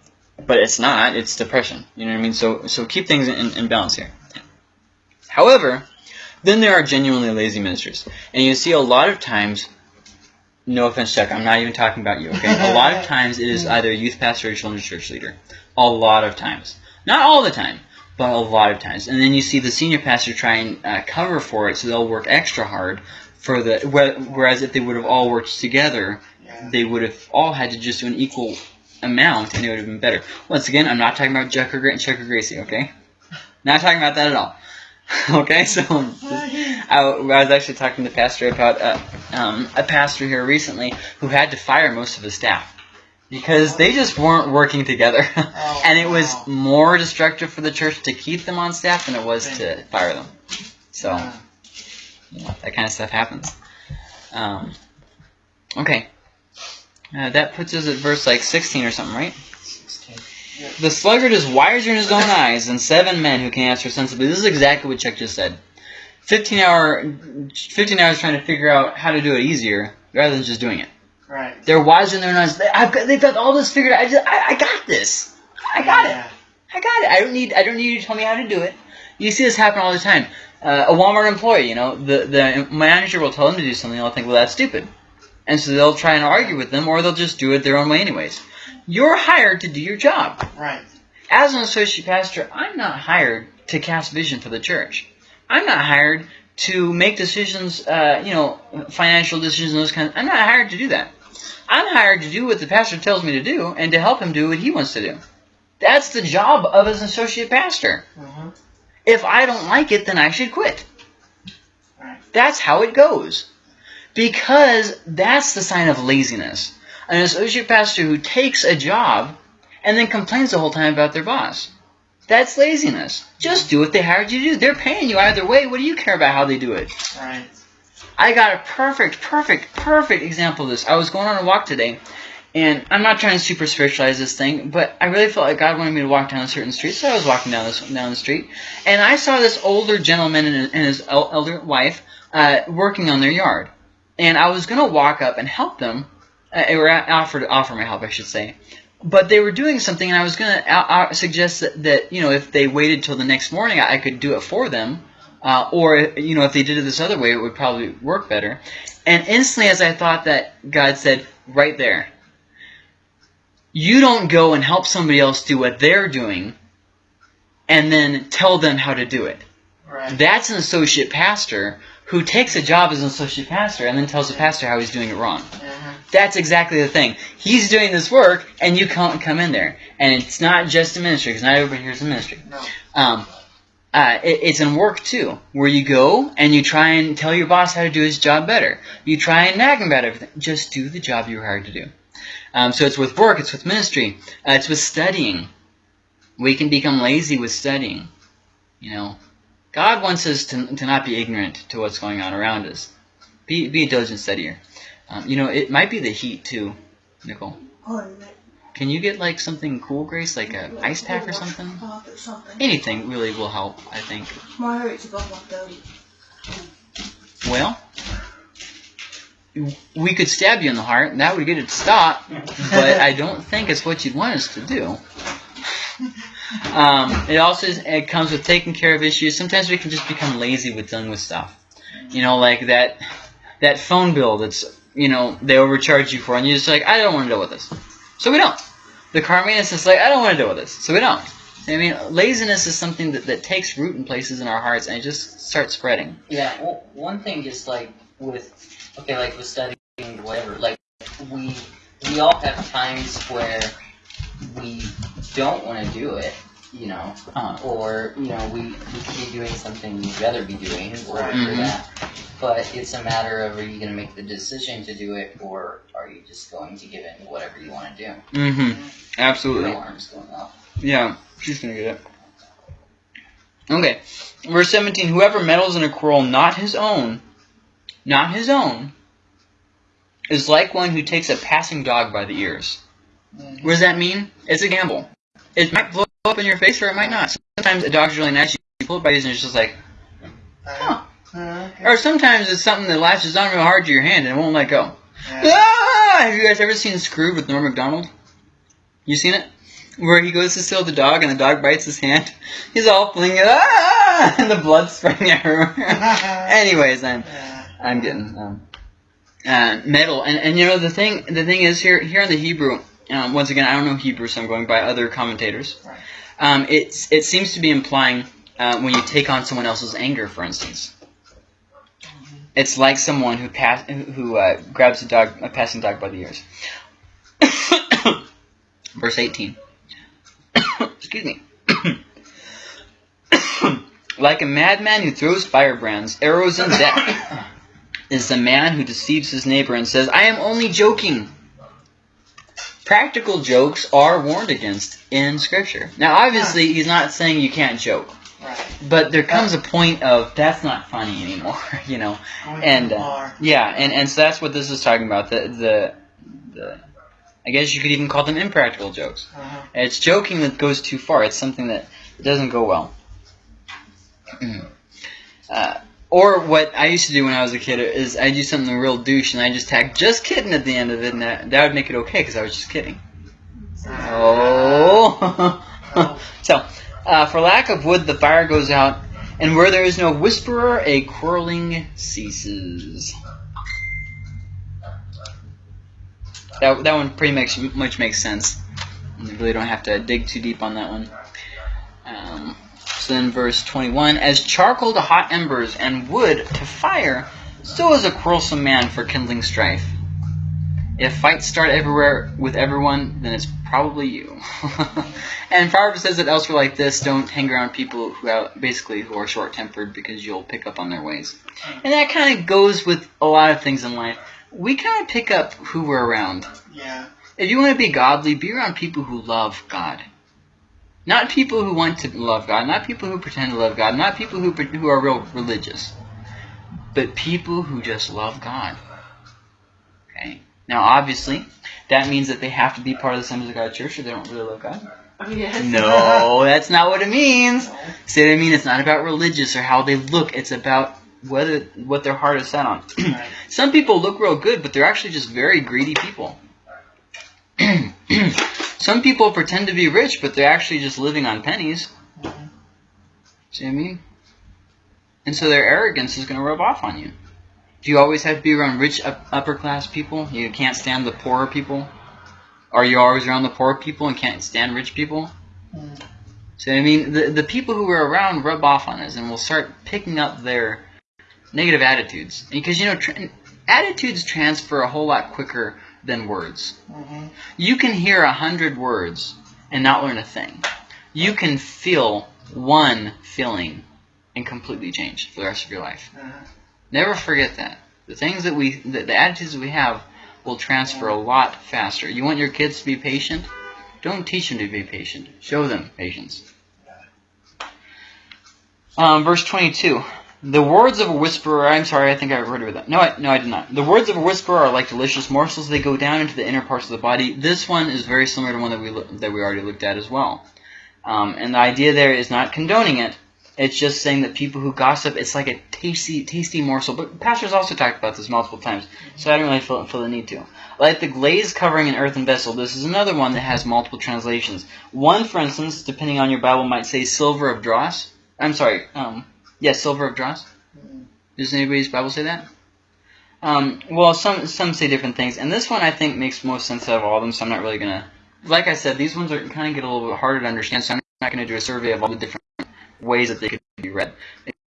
but it's not. It's depression. You know what I mean? So, so keep things in, in balance here. However, then there are genuinely lazy ministers, and you see a lot of times. No offense, Chuck. I'm not even talking about you. Okay. A lot of times it is either a youth pastor or children's church leader. A lot of times, not all the time, but a lot of times. And then you see the senior pastor try and uh, cover for it, so they'll work extra hard for the. Whereas if they would have all worked together, Yeah. they would have all had to just do an equal amount, and it would have been better. Once again, I'm not talking about Chuck or, Gra- Chuck or Gracie. Okay. Not talking about that at all. okay, so I, I was actually talking to the pastor about uh, um, a pastor here recently who had to fire most of his staff because they just weren't working together, Oh, and it was wow. more destructive for the church to keep them on staff than it was to fire them. So you that kind of stuff happens. Um, okay, uh, that puts us at verse like 16 or something, right? 16. The sluggard is wiser in his own eyes than seven men who can answer sensibly. This is exactly what Chuck just said. 15 hour, 15 hours trying to figure out how to do it easier rather than just doing it. Right. They're wiser and they're not. I've got, they've got all this figured out. I just, I, I got this. I got it. I got it. I don't need, I don't need you to tell me how to do it. You see this happen all the time. Uh, a Walmart employee, you know, the the manager will tell them to do something. They'll think, well, that's stupid, and so they'll try and argue with them, or they'll just do it their own way, anyways. You're hired to do your job. Right. As an associate pastor, I'm not hired to cast vision for the church. I'm not hired to make decisions, uh, you know, financial decisions and those kinds. I'm not hired to do that. I'm hired to do what the pastor tells me to do and to help him do what he wants to do. That's the job of an associate pastor. Mm-hmm. If I don't like it, then I should quit. Right. That's how it goes. Because that's the sign of laziness. An associate pastor who takes a job and then complains the whole time about their boss. That's laziness. Just do what they hired you to do. They're paying you either way. What do you care about how they do it? Right. I got a perfect, perfect, perfect example of this. I was going on a walk today, and I'm not trying to super spiritualize this thing, but I really felt like God wanted me to walk down a certain street, so I was walking down this down the street, and I saw this older gentleman and, his el- elder wife uh, working on their yard, and I was gonna walk up and help them, uh, or offer to offer my help, I should say. But they were doing something, and I was gonna uh, uh, suggest that, that you know if they waited till the next morning, I, I could do it for them, uh, or you know if they did it this other way, it would probably work better. And instantly, as I thought that, God said, "Right there, you don't go and help somebody else do what they're doing, and then tell them how to do it. Right. That's an associate pastor who takes a job as an associate pastor and then tells the pastor how he's doing it wrong." Mm-hmm. That's exactly the thing. He's doing this work, and you can't come in there. And it's not just a ministry, because not everybody here's a ministry. No. Um, uh, it, it's in work too, where you go and you try and tell your boss how to do his job better. You try and nag him about everything. Just do the job you were hired to do. Um, so it's with work, it's with ministry, uh, it's with studying. We can become lazy with studying. You know, God wants us to, to not be ignorant to what's going on around us. Be, be a diligent studier. Um, you know, it might be the heat too, Nicole. Oh, Can you get like something cool, Grace, like a ice pack or something? Or something. Anything really will help, I think. My heart's above 130. Well, we could stab you in the heart, and that would get it to stop, but I don't think it's what you'd want us to do. Um, it also is, it comes with taking care of issues. Sometimes we can just become lazy with dealing with stuff. You know, like that that phone bill that's you know they overcharge you for, and you're just like, I don't want to deal with this, so we don't. The car maintenance is just like, I don't want to deal with this, so we don't. I mean, laziness is something that, that takes root in places in our hearts, and it just starts spreading. Yeah, well, one thing just like with okay, like with studying whatever, like we we all have times where we don't want to do it, you know, Uh, or you know we we could be doing something we'd rather be doing or. Mhm. that. But it's a matter of are you going to make the decision to do it, or are you just going to give in to whatever you want to do? mm-hmm. Your Absolutely. alarm's going off. Yeah, she's gonna get it. Okay, verse 17. Whoever meddles in a quarrel not his own, not his own, is like one who takes a passing dog by the ears. What does that mean? It's a gamble. It might blow up in your face or it might not. Sometimes a dog's really nice. You pull it by the ears and it's just like, huh. Uh, okay. Or sometimes it's something that latches on real hard to your hand and it won't let go. Yeah. Ah! Have you guys ever seen Screwed with Norm Macdonald? You seen it? Where he goes to steal the dog and the dog bites his hand. He's all flinging it, ah! and the blood's spraying everywhere. Anyways, I'm Yeah. I'm getting um, uh, metal, and and you know the thing the thing is here here in the Hebrew. Um, once again, I don't know Hebrew, so I'm going by other commentators. Right. Um, it's it seems to be implying uh, when you take on someone else's anger, for instance. It's like someone who pass who uh, grabs a dog a passing dog by the ears. Verse 18. Excuse me. like a madman who throws firebrands, arrows, and death is the man who deceives his neighbor and says, I am only joking. Practical jokes are warned against in Scripture. Now, obviously, he's not saying you can't joke, Right. but there comes a point of that's not funny anymore, you know. And, uh. Yeah, and, and so that's what this is talking about. The, the the I guess you could even call them impractical jokes. Uh-huh. It's joking that goes too far. It's something that doesn't go well. Uh, Or what I used to do when I was a kid is I do something real douche and I just tag just kidding at the end of it, and that, that would make it okay because I was just kidding. Oh. so, uh, for lack of wood, the fire goes out, and where there is no whisperer, a quarreling ceases. That, that one pretty much, much makes sense. You really don't have to dig too deep on that one. Um, then, verse 21 As charcoal to hot embers and wood to fire, so is a quarrelsome man for kindling strife. If fights start everywhere with everyone, then it's probably you. and Proverbs says it elsewhere like this: Don't hang around people who have, basically who are short-tempered because you'll pick up on their ways. And that kind of goes with a lot of things in life. We kind of pick up who we're around. Yeah. If you want to be godly, be around people who love God. Not people who want to love God, not people who pretend to love God, not people who who are real religious, but people who just love God. Okay. Now, obviously, that means that they have to be part of the Assemblies of God Church, or they don't really love God. Yes. No, that's not what it means. See what I mean? It's not about religious or how they look. It's about whether what their heart is set on. Right. Some people look real good, but they're actually just very greedy people. Some people pretend to be rich, but they're actually just living on pennies. Mhm. See what I mean? And so their arrogance is going to rub off on you. Do you always have to be around rich up, upper class people? You can't stand the poorer people? Are you always around the poor people and can't stand rich people? Mm. So I mean, the the people who are around rub off on us, and we'll start picking up their negative attitudes. Because you know, tra- attitudes transfer a whole lot quicker than words. Mhm. You can hear a hundred words and not learn a thing. You can feel one feeling and completely change for the rest of your life. Uh-huh. Never forget that. The things that we, the, the attitudes that we have, will transfer a lot faster. You want your kids to be patient? Don't teach them to be patient. Show them patience. Um, verse 22. The words of a whisperer, I'm sorry, I think I wrote it that. No, I, no, I did not. The words of a whisperer are like delicious morsels. They go down into the inner parts of the body. This one is very similar to one that we, that we already looked at as well. Um, and the idea there is not condoning it. It's just saying that people who gossip, it's like a tasty, tasty morsel. But pastors also talked about this multiple times, so I don't really feel, feel the need to. Like the glaze covering an earthen vessel, this is another one that has multiple translations. One, for instance, depending on your Bible, might say silver of dross. I'm sorry, um, yes, silver of dross. Does anybody's Bible say that? Um, well, some some say different things, and this one I think makes most sense out of all of them. So I'm not really gonna, like I said, these ones are kind of get a little bit harder to understand. So I'm not gonna do a survey of all the different ways that they could be read.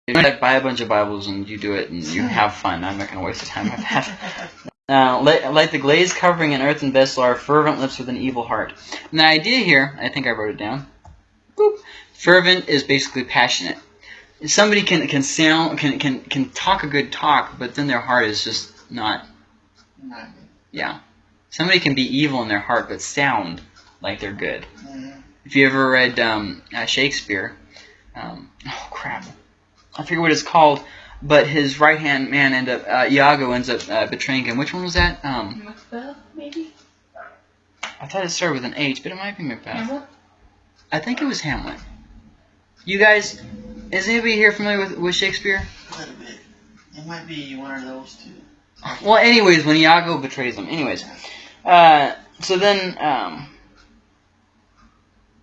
You to buy a bunch of Bibles and you do it and you have fun, I'm not gonna waste the time with that. Uh, like the glaze covering an earthen vessel are fervent lips with an evil heart. And the idea here, I think I wrote it down. Boop. Fervent is basically passionate. Somebody can can sound can can can talk a good talk, but then their heart is just not. Right. Yeah. Somebody can be evil in their heart, but sound like they're good. Mhm. If you ever read um, uh, Shakespeare, um, oh crap, I forget what it's called, but his right hand man end up uh, Iago ends up uh, betraying him. Which one was that? Um, Macbeth, maybe? I thought it started with an H, but it might be Macbeth. Hamlet? I think it was Hamlet. You guys, is anybody here familiar with, with Shakespeare? A little bit. It might be one of those two. Well, anyways, when Iago betrays him. Anyways, uh, so then, um,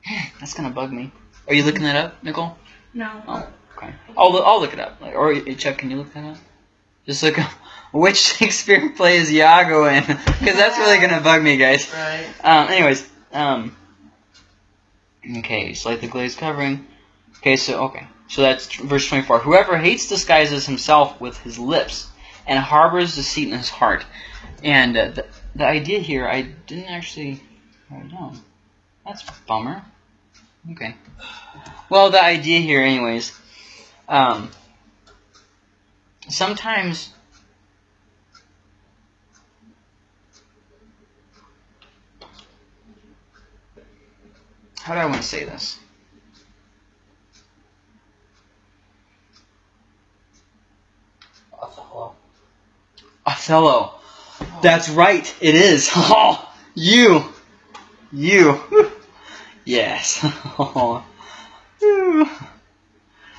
that's gonna bug me. Are you looking that up, Nicole? No. Oh, okay. I'll, loo- I'll look it up. Like, or uh, Chuck, can you look that up? Just look up which Shakespeare play is Iago in, because that's really gonna bug me, guys. Right. Um, anyways, um, okay, so like the glaze covering. Okay, so okay, so that's verse twenty-four. Whoever hates disguises himself with his lips, and harbors deceit in his heart. And uh, the the idea here, I didn't actually write down. That's bummer. Okay. Well, the idea here, anyways. Um, sometimes how do I want to say this? Othello. Othello. That's right. It is. Oh, you, you. yes.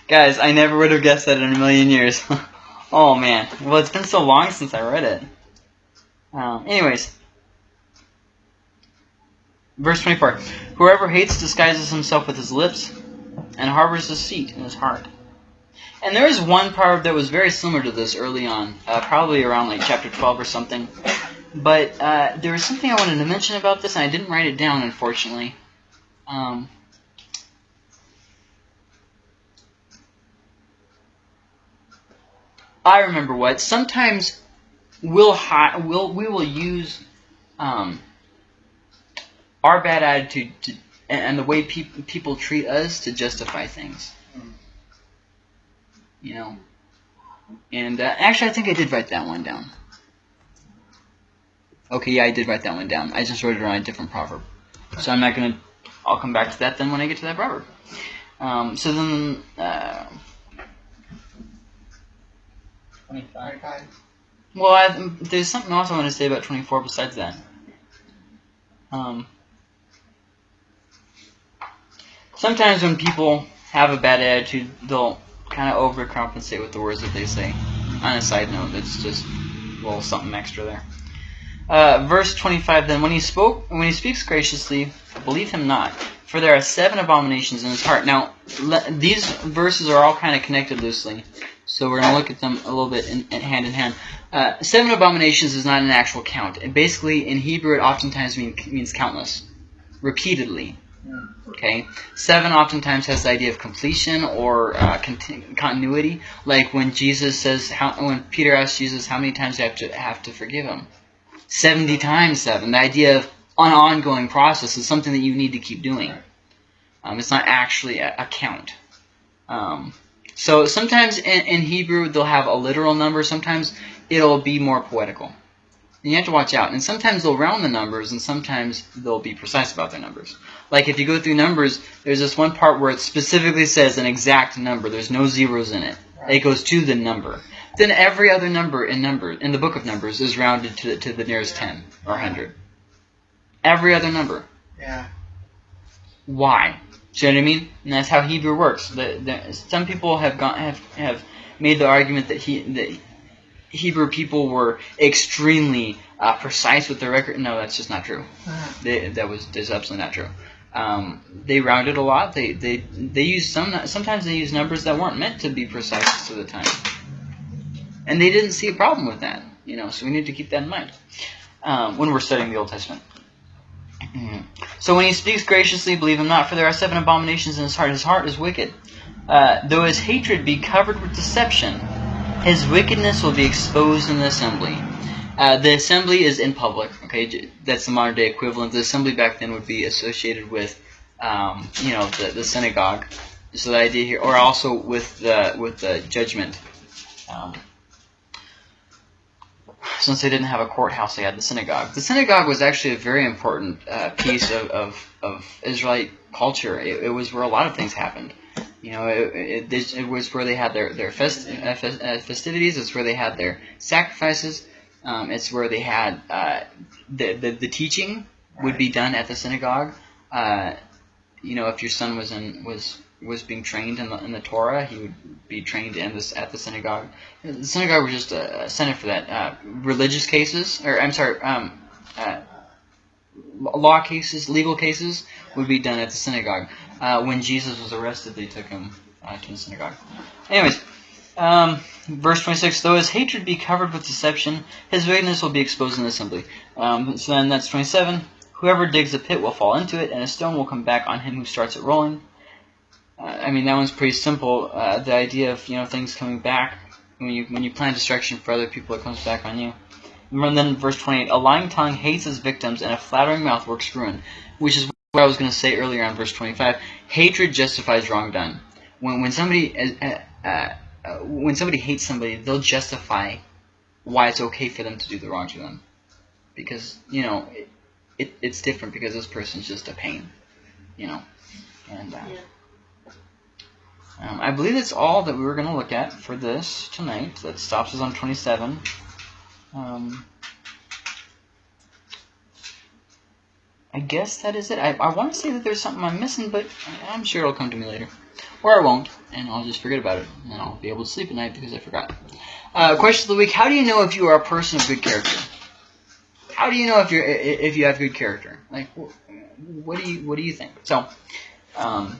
Guys, I never would have guessed that in a million years. oh man. Well, it's been so long since I read it. Um, anyways. Verse 24. Whoever hates disguises himself with his lips and harbors deceit in his heart. And there is one proverb that was very similar to this early on, uh, probably around like chapter 12 or something. But uh, there was something I wanted to mention about this, and I didn't write it down, unfortunately. Um, I remember what. Sometimes we'll we'll we will use um, our bad attitude to, and, the way peop people treat us to justify things. You know. And uh, actually, I think I did write that one down. Okay, yeah, I did write that one down. I just wrote it on a different proverb. So I'm not gonna. I'll come back to that then when I get to that proverb. Um, so then, uh, 25. Well, I, there's something else I want to say about 24 besides that. Um, sometimes when people have a bad attitude, they'll kind of overcompensate with the words that they say. On a side note, that's just a little something extra there. Uh, verse 25 then when he spoke when he speaks graciously believe him not for there are seven abominations in his heart now these verses are all kind of connected loosely so we're going to look at them a little bit in, in hand in hand uh, seven abominations is not an actual count and basically in hebrew it oftentimes mean, means countless repeatedly okay seven oftentimes has the idea of completion or uh, conti- continuity like when jesus says how when peter asks jesus how many times do you have to have to forgive him 70 times 7. The idea of an ongoing process is something that you need to keep doing. Um, it's not actually a, a count. Um, so sometimes in, in Hebrew they'll have a literal number. Sometimes it'll be more poetical. And you have to watch out. And sometimes they'll round the numbers, and sometimes they'll be precise about their numbers. Like if you go through numbers, there's this one part where it specifically says an exact number. There's no zeros in it. It goes to the number. Then every other number in number in the book of Numbers is rounded to, to the nearest 10 or 100. Every other number. Yeah. Why? See what I mean? And that's how Hebrew works. The, the, some people have gone have, have made the argument that he that Hebrew people were extremely uh, precise with their record. No, that's just not true. Uh, They, that was that's absolutely not true. Um, they rounded a lot. They they they used some. Sometimes they used numbers that weren't meant to be precise to the time, and they didn't see a problem with that. You know, so we need to keep that in mind um, when we're studying the Old Testament. Mhm. So when he speaks graciously, believe him not, for there are seven abominations in his heart. His heart is wicked. Uh, though his hatred be covered with deception, his wickedness will be exposed in the assembly. Uh, the assembly is in public. Okay, that's the modern day equivalent. The assembly back then would be associated with, um, you know, the, the synagogue. So the idea here, or also with the with the judgment. Um, since they didn't have a courthouse, they had the synagogue. The synagogue was actually a very important uh, piece of, of, of Israelite culture. It, it was where a lot of things happened. You know, it, it, this- it was where they had their their fest, uh, fest, uh, festivities. It's where they had their sacrifices. Um, it's where they had uh, the, the the teaching would be done at the synagogue. Uh, you know, if your son was in was was being trained in the, in the Torah, he would be trained in this at the synagogue. The synagogue was just a, a center for that. Uh, religious cases, or I'm sorry, um, uh, law cases, legal cases would be done at the synagogue. Uh, when Jesus was arrested, they took him uh, to the synagogue. Anyways, um, verse 26, though his hatred be covered with deception, his wickedness will be exposed in the assembly. Um, so then that's 27. Whoever digs a pit will fall into it, and a stone will come back on him who starts it rolling. Uh, I mean, that one's pretty simple. Uh, the idea of you know things coming back when you when you plan destruction for other people, it comes back on you. And then verse 28, a lying tongue hates his victims, and a flattering mouth works ruin. Which is what I was going to say earlier on verse 25. Hatred justifies wrong done. When when somebody uh, uh, uh, when somebody hates somebody, they'll justify why it's okay for them to do the wrong to them, because you know it, it it's different because this person's just a pain, you know, and. Uh, um, I believe that's all that we were going to look at for this tonight. That stops us on 27. Um, I guess that is it. I, I want to say that there's something I'm missing, but I'm sure it'll come to me later. or I won't, and I'll just forget about it, and I'll be able to sleep at night because I forgot. Uh, question of the week: How do you know if you are a person of good character? How do you know if you're if you have good character? Like, wh- what do you what do you think? So, um,